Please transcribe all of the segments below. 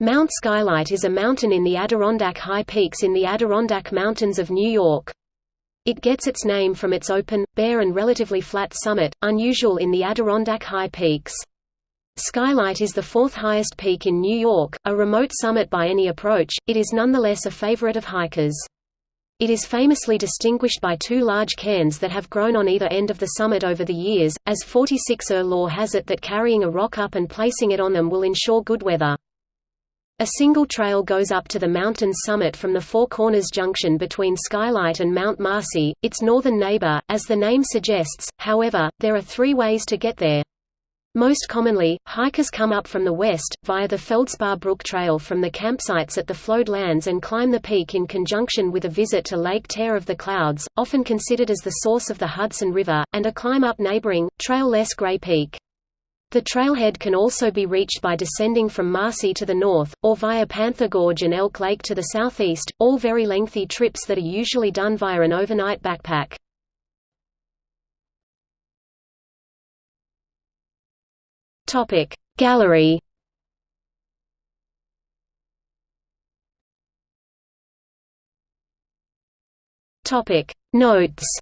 Mount Skylight is a mountain in the Adirondack High Peaks in the Adirondack Mountains of New York. It gets its name from its open, bare and relatively flat summit, unusual in the Adirondack High Peaks. Skylight is the fourth highest peak in New York, a remote summit by any approach, it is nonetheless a favorite of hikers. It is famously distinguished by two large cairns that have grown on either end of the summit over the years, as 46er law has it that carrying a rock up and placing it on them will ensure good weather. A single trail goes up to the mountain's summit from the Four Corners junction between Skylight and Mount Marcy, its northern neighbor, as the name suggests, however, there are three ways to get there. Most commonly, hikers come up from the west, via the Feldspar Brook Trail from the campsites at the flowed lands and climb the peak in conjunction with a visit to Lake Tear of the Clouds, often considered as the source of the Hudson River, and a climb up neighboring, trail-less Gray Peak. The trailhead can also be reached by descending from Marcy to the north, or via Panther Gorge and Elk Lake to the southeast, all very lengthy trips that are usually done via an overnight backpack. Gallery Notes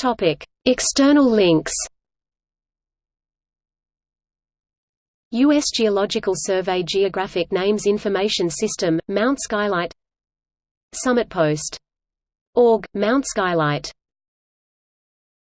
Topic: External links. U.S. Geological Survey Geographic Names Information System, Mount Skylight Summit Post. Org, Mount Skylight